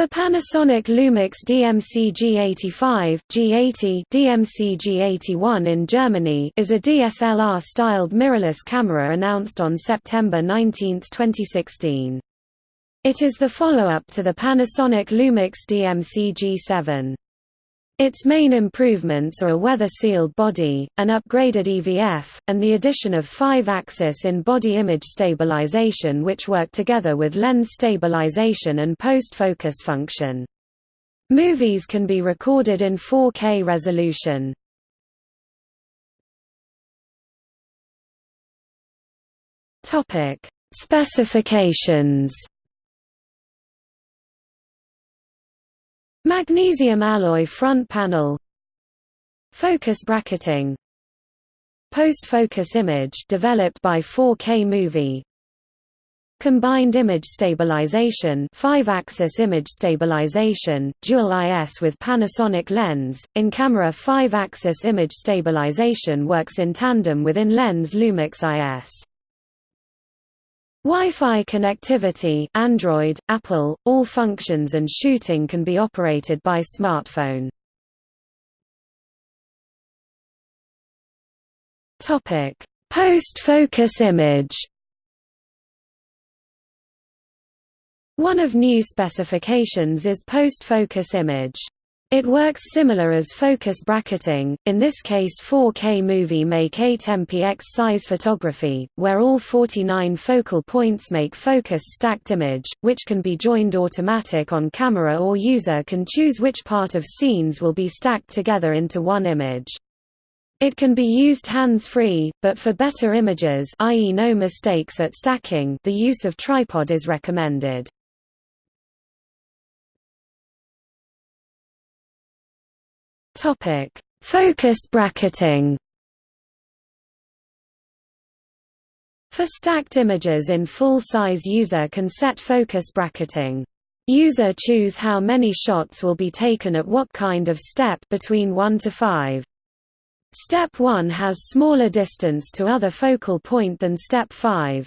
The Panasonic Lumix DMC G85 G80 DMC G81 in Germany is a DSLR-styled mirrorless camera announced on September 19, 2016. It is the follow-up to the Panasonic Lumix DMC G7. Its main improvements are a weather-sealed body, an upgraded EVF, and the addition of five-axis in-body image stabilization which work together with lens stabilization and post-focus function. Movies can be recorded in 4K resolution. Specifications Magnesium alloy front panel. Focus bracketing. Post-focus image developed by 4K Movie. Combined image stabilization 5-axis image stabilization, dual IS with Panasonic lens, in-camera 5-axis image stabilization works in tandem with in-lens Lumix IS. Wi-Fi connectivity Android, Apple, all functions and shooting can be operated by smartphone. Post-focus image One of new specifications is post-focus image. It works similar as focus bracketing, in this case 4K movie make 8MP size photography, where all 49 focal points make focus stacked image, which can be joined automatic on camera or user can choose which part of scenes will be stacked together into one image. It can be used hands-free, but for better images i.e. no mistakes at stacking the use of tripod is recommended. Topic: Focus bracketing. For stacked images in full size user can set focus bracketing. User choose how many shots will be taken at what kind of step between 1 to 5. Step 1 has smaller distance to other focal point than step 5.